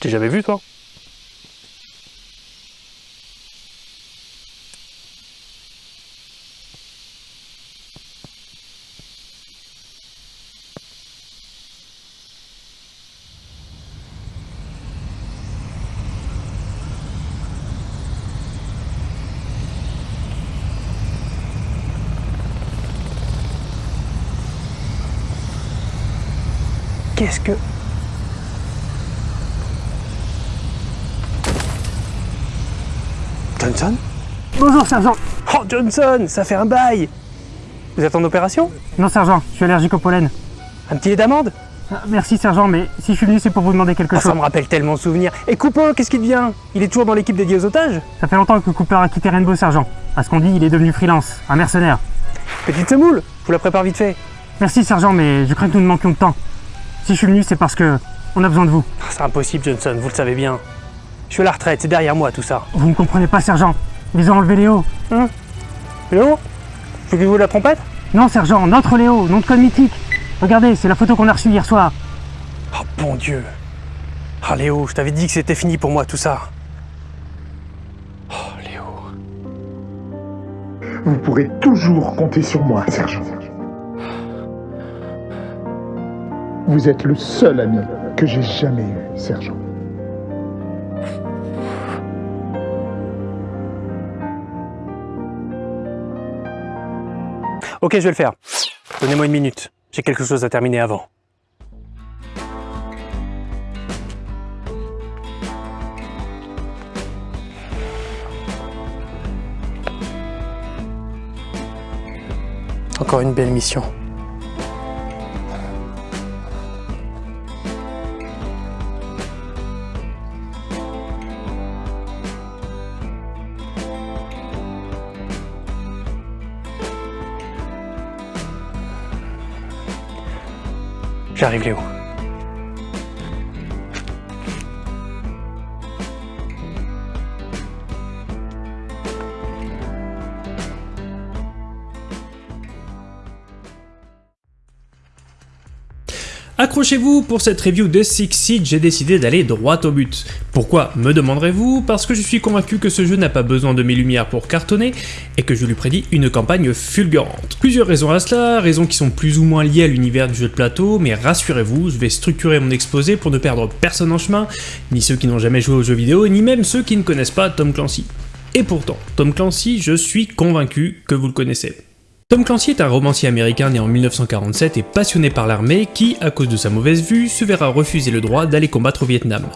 T'es jamais vu toi? Qu'est-ce que... Johnson Bonjour, sergent. Oh Johnson, ça fait un bail Vous êtes en opération Non, sergent, je suis allergique au pollen. Un petit lait d'amande Ah, Merci, sergent, mais si je suis venu, c'est pour vous demander quelque Ah, Ça chose. me rappelle tellement de souvenirs. Et Cooper, qu'est-ce qu'il devient Il est toujours dans l'équipe dédiée aux otages Ça fait longtemps que Cooper a quitté Rainbow, sergent. À ce qu'on dit, il est devenu freelance, un mercenaire. Petite semoule Je vous la prépare vite fait. Merci, sergent, mais je crains que nous ne manquions de temps. Si je suis venu, c'est parce que on a besoin de vous. Ah, C'est impossible Johnson, vous le savez bien. Je suis à la retraite, c'est derrière moi tout ça. Vous ne comprenez pas, sergent. Ils ont enlevé Léo. Léo Faut que vous la trompette Non, sergent, notre Léo, nom de code mythique. Regardez, c'est la photo qu'on a reçue hier soir. Oh bon Dieu Ah Léo, je t'avais dit que c'était fini pour moi tout ça. Oh Léo. Vous pourrez toujours compter sur moi, sergent. Vous êtes le seul ami que j'ai jamais eu, sergent. Ok, je vais le faire. Donnez-moi une minute. J'ai quelque chose à terminer avant. Encore une belle mission. J'arrive Léo. Accrochez-vous, pour cette review de Six Siege, j'ai décidé d'aller droit au but. Pourquoi, me demanderez-vous? Parce que je suis convaincu que ce jeu n'a pas besoin de mes lumières pour cartonner, et que je lui prédis une campagne fulgurante. Plusieurs raisons à cela, raisons qui sont plus ou moins liées à l'univers du jeu de plateau, mais rassurez-vous, je vais structurer mon exposé pour ne perdre personne en chemin, ni ceux qui n'ont jamais joué aux jeux vidéo, ni même ceux qui ne connaissent pas Tom Clancy. Et pourtant, Tom Clancy, je suis convaincu que vous le connaissez. Tom Clancy est un romancier américain né en 1947 et passionné par l'armée qui, à cause de sa mauvaise vue, se verra refuser le droit d'aller combattre au Vietnam.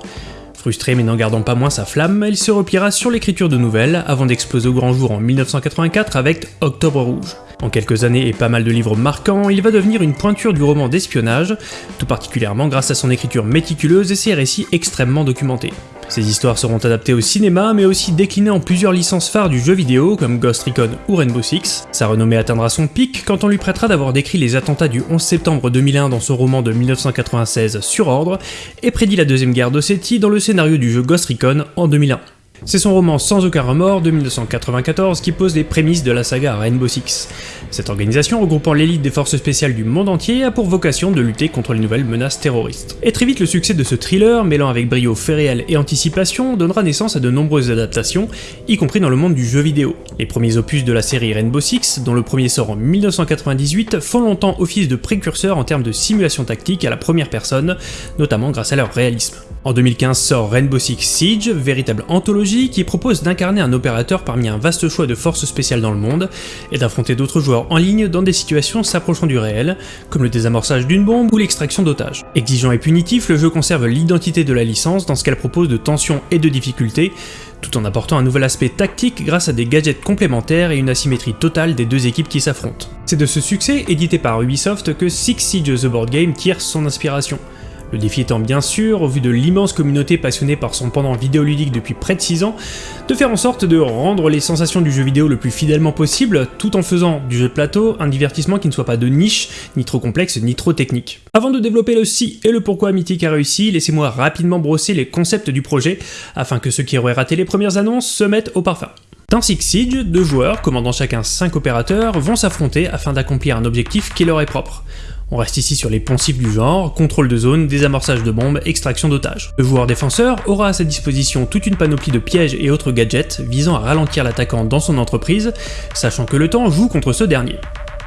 Frustré mais n'en gardant pas moins sa flamme, il se repliera sur l'écriture de nouvelles avant d'exploser au grand jour en 1984 avec Octobre Rouge. En quelques années et pas mal de livres marquants, il va devenir une pointure du roman d'espionnage, tout particulièrement grâce à son écriture méticuleuse et ses récits extrêmement documentés. Ces histoires seront adaptées au cinéma, mais aussi déclinées en plusieurs licences phares du jeu vidéo, comme Ghost Recon ou Rainbow Six. Sa renommée atteindra son pic quand on lui prêtera d'avoir décrit les attentats du 11 septembre 2001 dans son roman de 1996 Sur Ordre, et prédit la deuxième guerre d'Ossétie dans le scénario du jeu Ghost Recon en 2001. C'est son roman Sans aucun remords de 1994 qui pose les prémices de la saga Rainbow Six. Cette organisation, regroupant l'élite des forces spéciales du monde entier, a pour vocation de lutter contre les nouvelles menaces terroristes. Et très vite, le succès de ce thriller, mêlant avec brio fait réel et anticipation, donnera naissance à de nombreuses adaptations, y compris dans le monde du jeu vidéo. Les premiers opus de la série Rainbow Six, dont le premier sort en 1998, font longtemps office de précurseurs en termes de simulation tactique à la première personne, notamment grâce à leur réalisme. En 2015 sort Rainbow Six Siege, véritable anthologie qui propose d'incarner un opérateur parmi un vaste choix de forces spéciales dans le monde, et d'affronter d'autres joueurs en ligne dans des situations s'approchant du réel, comme le désamorçage d'une bombe ou l'extraction d'otages. Exigeant et punitif, le jeu conserve l'identité de la licence dans ce qu'elle propose de tension et de difficulté, tout en apportant un nouvel aspect tactique grâce à des gadgets complémentaires et une asymétrie totale des deux équipes qui s'affrontent. C'est de ce succès, édité par Ubisoft, que Six Siege The Board Game tire son inspiration. Le défi étant bien sûr, au vu de l'immense communauté passionnée par son pendant vidéoludique depuis près de 6 ans, de faire en sorte de rendre les sensations du jeu vidéo le plus fidèlement possible, tout en faisant du jeu de plateau un divertissement qui ne soit pas de niche, ni trop complexe, ni trop technique. Avant de développer le si et le pourquoi Mythic a réussi, laissez-moi rapidement brosser les concepts du projet, afin que ceux qui auraient raté les premières annonces se mettent au parfum. Dans Six Siege, deux joueurs, commandant chacun 5 opérateurs, vont s'affronter afin d'accomplir un objectif qui leur est propre. On reste ici sur les poncifs du genre, contrôle de zone, désamorçage de bombes, extraction d'otages. Le joueur défenseur aura à sa disposition toute une panoplie de pièges et autres gadgets visant à ralentir l'attaquant dans son entreprise, sachant que le temps joue contre ce dernier.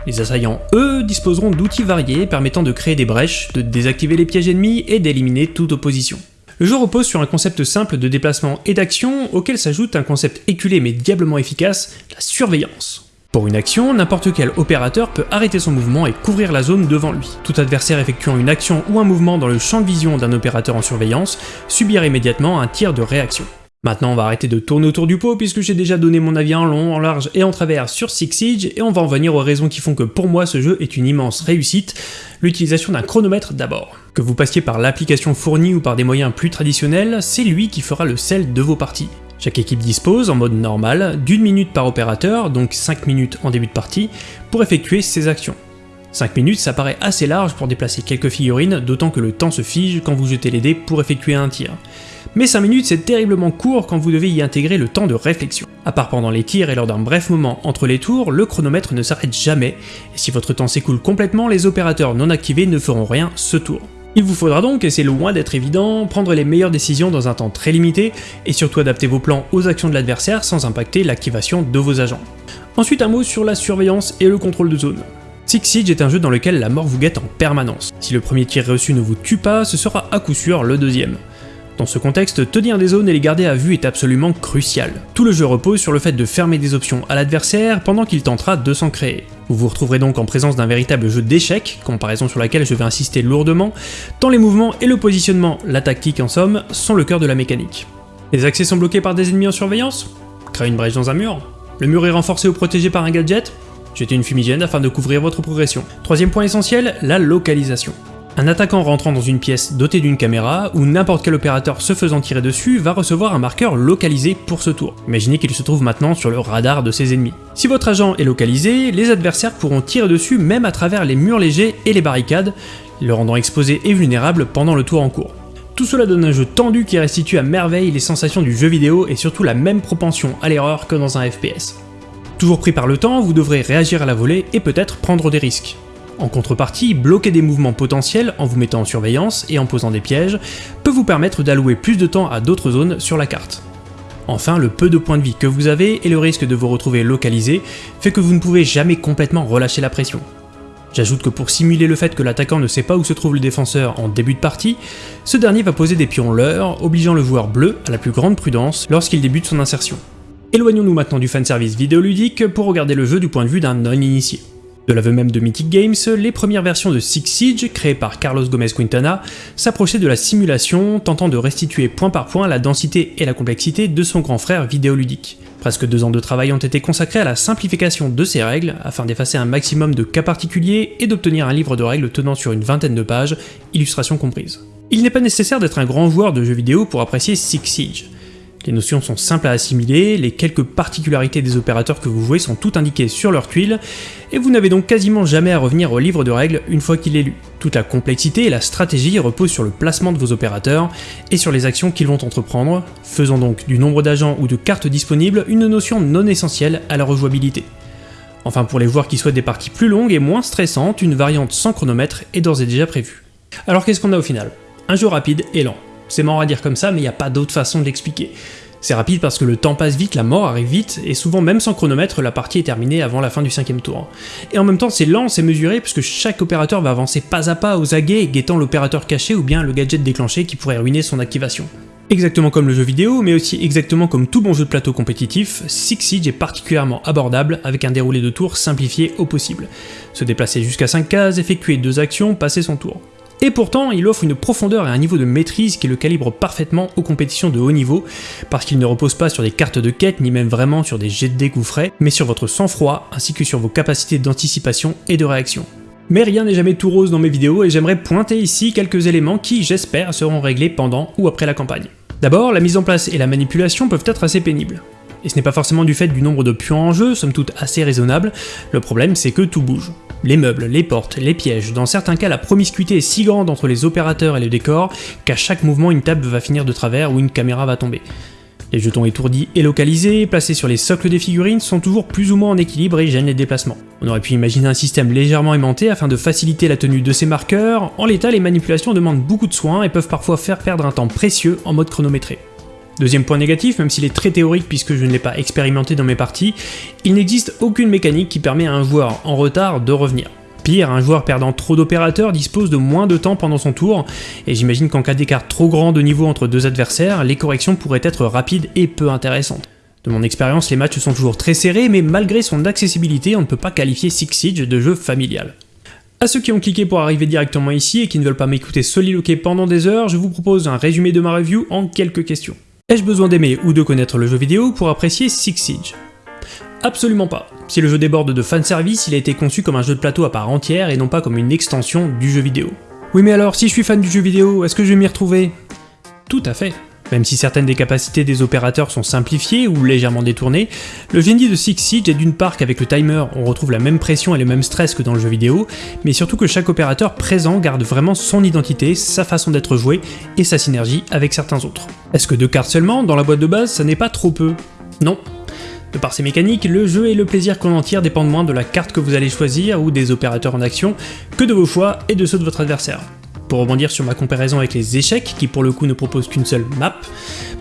Les assaillants, eux, disposeront d'outils variés permettant de créer des brèches, de désactiver les pièges ennemis et d'éliminer toute opposition. Le jeu repose sur un concept simple de déplacement et d'action auquel s'ajoute un concept éculé mais diablement efficace, la surveillance. Pour une action, n'importe quel opérateur peut arrêter son mouvement et couvrir la zone devant lui. Tout adversaire effectuant une action ou un mouvement dans le champ de vision d'un opérateur en surveillance subira immédiatement un tir de réaction. Maintenant on va arrêter de tourner autour du pot puisque j'ai déjà donné mon avis en long, en large et en travers sur Six Siege et on va en venir aux raisons qui font que pour moi ce jeu est une immense réussite, l'utilisation d'un chronomètre d'abord. Que vous passiez par l'application fournie ou par des moyens plus traditionnels, c'est lui qui fera le sel de vos parties. Chaque équipe dispose, en mode normal, d'une minute par opérateur, donc 5 minutes en début de partie, pour effectuer ses actions. 5 minutes, ça paraît assez large pour déplacer quelques figurines, d'autant que le temps se fige quand vous jetez les dés pour effectuer un tir. Mais 5 minutes c'est terriblement court quand vous devez y intégrer le temps de réflexion. À part pendant les tirs et lors d'un bref moment entre les tours, le chronomètre ne s'arrête jamais, et si votre temps s'écoule complètement, les opérateurs non activés ne feront rien ce tour. Il vous faudra donc, et c'est loin d'être évident, prendre les meilleures décisions dans un temps très limité, et surtout adapter vos plans aux actions de l'adversaire sans impacter l'activation de vos agents. Ensuite un mot sur la surveillance et le contrôle de zone. Six Siege est un jeu dans lequel la mort vous guette en permanence. Si le premier tir reçu ne vous tue pas, ce sera à coup sûr le deuxième. Dans ce contexte, tenir des zones et les garder à vue est absolument crucial. Tout le jeu repose sur le fait de fermer des options à l'adversaire pendant qu'il tentera de s'en créer. Vous vous retrouverez donc en présence d'un véritable jeu d'échecs, comparaison sur laquelle je vais insister lourdement, tant les mouvements et le positionnement, la tactique en somme, sont le cœur de la mécanique. Les accès sont bloqués par des ennemis en surveillance? Créer une brèche dans un mur? Le mur est renforcé ou protégé par un gadget? Jetez une fumigène afin de couvrir votre progression. Troisième point essentiel, la localisation. Un attaquant rentrant dans une pièce dotée d'une caméra, ou n'importe quel opérateur se faisant tirer dessus, va recevoir un marqueur localisé pour ce tour. Imaginez qu'il se trouve maintenant sur le radar de ses ennemis. Si votre agent est localisé, les adversaires pourront tirer dessus même à travers les murs légers et les barricades, le rendant exposé et vulnérable pendant le tour en cours. Tout cela donne un jeu tendu qui restitue à merveille les sensations du jeu vidéo et surtout la même propension à l'erreur que dans un FPS. Toujours pris par le temps, vous devrez réagir à la volée et peut-être prendre des risques. En contrepartie, bloquer des mouvements potentiels en vous mettant en surveillance et en posant des pièges peut vous permettre d'allouer plus de temps à d'autres zones sur la carte. Enfin, le peu de points de vie que vous avez et le risque de vous retrouver localisé fait que vous ne pouvez jamais complètement relâcher la pression. J'ajoute que pour simuler le fait que l'attaquant ne sait pas où se trouve le défenseur en début de partie, ce dernier va poser des pions leurres, obligeant le joueur bleu à la plus grande prudence lorsqu'il débute son insertion. Éloignons-nous maintenant du fanservice vidéoludique pour regarder le jeu du point de vue d'un non-initié. De l'aveu même de Mythic Games, les premières versions de Six Siege, créées par Carlos Gomez Quintana, s'approchaient de la simulation, tentant de restituer point par point la densité et la complexité de son grand frère vidéoludique. Presque deux ans de travail ont été consacrés à la simplification de ces règles, afin d'effacer un maximum de cas particuliers et d'obtenir un livre de règles tenant sur une vingtaine de pages, illustrations comprises. Il n'est pas nécessaire d'être un grand joueur de jeux vidéo pour apprécier Six Siege. Les notions sont simples à assimiler, les quelques particularités des opérateurs que vous jouez sont toutes indiquées sur leur tuile, et vous n'avez donc quasiment jamais à revenir au livre de règles une fois qu'il est lu. Toute la complexité et la stratégie reposent sur le placement de vos opérateurs et sur les actions qu'ils vont entreprendre, faisant donc du nombre d'agents ou de cartes disponibles une notion non essentielle à la rejouabilité. Enfin pour les joueurs qui souhaitent des parties plus longues et moins stressantes, une variante sans chronomètre est d'ores et déjà prévue. Alors qu'est-ce qu'on a au final? Un jeu rapide et lent. C'est marrant à dire comme ça, mais il n'y a pas d'autre façon de l'expliquer. C'est rapide parce que le temps passe vite, la mort arrive vite, et souvent même sans chronomètre, la partie est terminée avant la fin du cinquième tour. Et en même temps c'est lent, c'est mesuré, puisque chaque opérateur va avancer pas à pas aux aguets, guettant l'opérateur caché ou bien le gadget déclenché qui pourrait ruiner son activation. Exactement comme le jeu vidéo, mais aussi exactement comme tout bon jeu de plateau compétitif, Six Siege est particulièrement abordable avec un déroulé de tours simplifié au possible. Se déplacer jusqu'à 5 cases, effectuer deux actions, passer son tour. Et pourtant, il offre une profondeur et un niveau de maîtrise qui le calibre parfaitement aux compétitions de haut niveau, parce qu'il ne repose pas sur des cartes de quête, ni même vraiment sur des jets de dés mais sur votre sang-froid, ainsi que sur vos capacités d'anticipation et de réaction. Mais rien n'est jamais tout rose dans mes vidéos, et j'aimerais pointer ici quelques éléments qui, j'espère, seront réglés pendant ou après la campagne. D'abord, la mise en place et la manipulation peuvent être assez pénibles. Et ce n'est pas forcément du fait du nombre de pions en jeu, somme toute assez raisonnable, le problème c'est que tout bouge les meubles, les portes, les pièges, dans certains cas la promiscuité est si grande entre les opérateurs et le décor qu'à chaque mouvement une table va finir de travers ou une caméra va tomber. Les jetons étourdis et localisés, placés sur les socles des figurines, sont toujours plus ou moins en équilibre et gênent les déplacements. On aurait pu imaginer un système légèrement aimanté afin de faciliter la tenue de ces marqueurs, en l'état les manipulations demandent beaucoup de soins et peuvent parfois faire perdre un temps précieux en mode chronométré. Deuxième point négatif, même s'il est très théorique puisque je ne l'ai pas expérimenté dans mes parties, il n'existe aucune mécanique qui permet à un joueur en retard de revenir. Pire, un joueur perdant trop d'opérateurs dispose de moins de temps pendant son tour, et j'imagine qu'en cas d'écart trop grand de niveau entre deux adversaires, les corrections pourraient être rapides et peu intéressantes. De mon expérience, les matchs sont toujours très serrés, mais malgré son accessibilité, on ne peut pas qualifier Six Siege de jeu familial. À ceux qui ont cliqué pour arriver directement ici et qui ne veulent pas m'écouter soliloquer pendant des heures, je vous propose un résumé de ma review en quelques questions. Ai-je besoin d'aimer ou de connaître le jeu vidéo pour apprécier Six Siege? Absolument pas. Si le jeu déborde de fanservice, il a été conçu comme un jeu de plateau à part entière et non pas comme une extension du jeu vidéo. Oui mais alors, si je suis fan du jeu vidéo, est-ce que je vais m'y retrouver? Tout à fait. Même si certaines des capacités des opérateurs sont simplifiées ou légèrement détournées, le génie de Six Siege est d'une part qu'avec le timer on retrouve la même pression et le même stress que dans le jeu vidéo, mais surtout que chaque opérateur présent garde vraiment son identité, sa façon d'être joué et sa synergie avec certains autres. Est-ce que deux cartes seulement dans la boîte de base ça n'est pas trop peu? Non, de par ses mécaniques, le jeu et le plaisir qu'on en tire dépendent moins de la carte que vous allez choisir ou des opérateurs en action que de vos choix et de ceux de votre adversaire. Pour rebondir sur ma comparaison avec les échecs, qui pour le coup ne proposent qu'une seule map,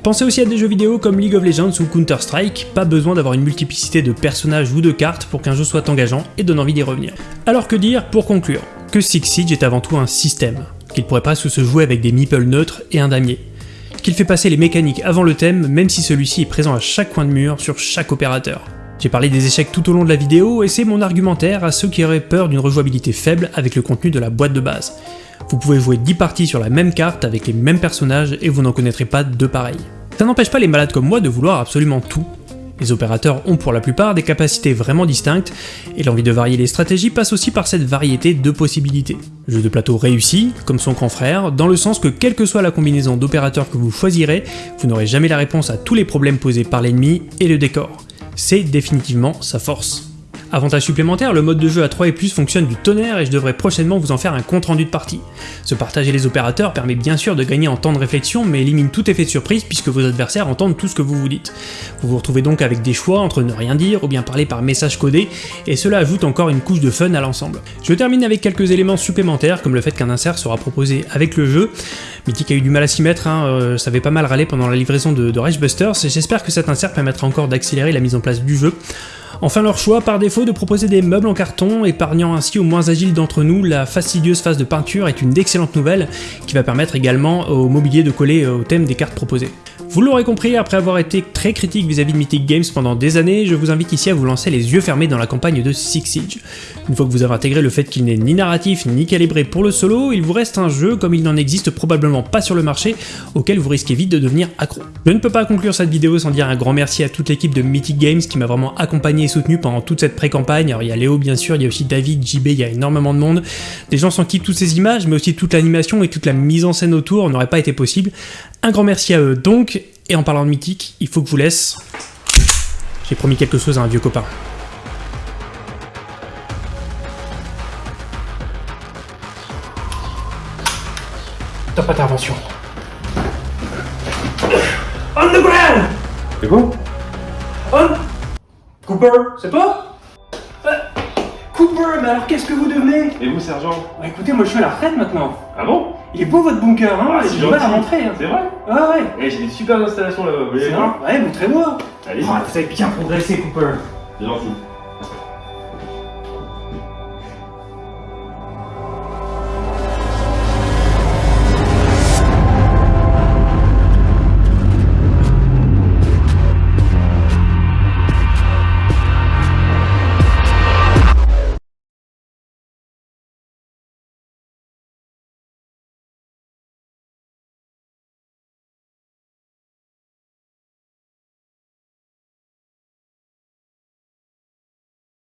pensez aussi à des jeux vidéo comme League of Legends ou Counter-Strike, pas besoin d'avoir une multiplicité de personnages ou de cartes pour qu'un jeu soit engageant et donne envie d'y revenir. Alors que dire pour conclure? Que Six Siege est avant tout un système, qu'il pourrait pas se jouer avec des meeples neutres et un damier qu'il fait passer les mécaniques avant le thème, même si celui-ci est présent à chaque coin de mur, sur chaque opérateur. J'ai parlé des échecs tout au long de la vidéo, et c'est mon argumentaire à ceux qui auraient peur d'une rejouabilité faible avec le contenu de la boîte de base. Vous pouvez jouer 10 parties sur la même carte avec les mêmes personnages et vous n'en connaîtrez pas deux pareils. Ça n'empêche pas les malades comme moi de vouloir absolument tout, les opérateurs ont pour la plupart des capacités vraiment distinctes, et l'envie de varier les stratégies passe aussi par cette variété de possibilités. Jeu de plateau réussi, comme son grand frère, dans le sens que quelle que soit la combinaison d'opérateurs que vous choisirez, vous n'aurez jamais la réponse à tous les problèmes posés par l'ennemi et le décor. C'est définitivement sa force. Avantage supplémentaire, le mode de jeu à 3 et plus fonctionne du tonnerre et je devrais prochainement vous en faire un compte rendu de partie. Se partager les opérateurs permet bien sûr de gagner en temps de réflexion mais élimine tout effet de surprise puisque vos adversaires entendent tout ce que vous vous dites. Vous vous retrouvez donc avec des choix entre ne rien dire ou bien parler par message codé et cela ajoute encore une couche de fun à l'ensemble. Je termine avec quelques éléments supplémentaires comme le fait qu'un insert sera proposé avec le jeu. Mythic a eu du mal à s'y mettre, hein, euh, ça avait pas mal râlé pendant la livraison de, de Busters et j'espère que cet insert permettra encore d'accélérer la mise en place du jeu. Enfin leur choix par défaut de proposer des meubles en carton, épargnant ainsi aux moins agiles d'entre nous la fastidieuse phase de peinture est une d'excellentes nouvelles qui va permettre également au mobilier de coller au thème des cartes proposées. Vous l'aurez compris, après avoir été très critique vis-à-vis de Mythic Games pendant des années, je vous invite ici à vous lancer les yeux fermés dans la campagne de Six Siege. Une fois que vous avez intégré le fait qu'il n'est ni narratif ni calibré pour le solo, il vous reste un jeu comme il n'en existe probablement pas sur le marché, auquel vous risquez vite de devenir accro. Je ne peux pas conclure cette vidéo sans dire un grand merci à toute l'équipe de Mythic Games qui m'a vraiment accompagné et soutenu pendant toute cette pré-campagne. Alors il y a Léo bien sûr, il y a aussi David, JB, il y a énormément de monde. Des gens sans qui toutes ces images, mais aussi toute l'animation et toute la mise en scène autour n'aurait pas été possible. Un grand merci à eux donc, et en parlant de mythique, il faut que je vous laisse. J'ai promis quelque chose à un vieux copain. Top intervention. On the ground C'est quoi On Cooper, c'est toi? Euh, Cooper, mais alors qu'est-ce que vous devenez? Et vous, sergent? Bah écoutez, moi je suis à la retraite maintenant. Ah bon? Il est beau votre bunker, hein? Ah, J'ai c'est du mal à rentrer. Hein. C'est vrai? Ah ouais Eh, j'ai des super installations là-bas, vous voulez C'est les vrai? Ouais, montrez-moi Allez, Ah, Vous avez bien progressé, Cooper. c'est gentil.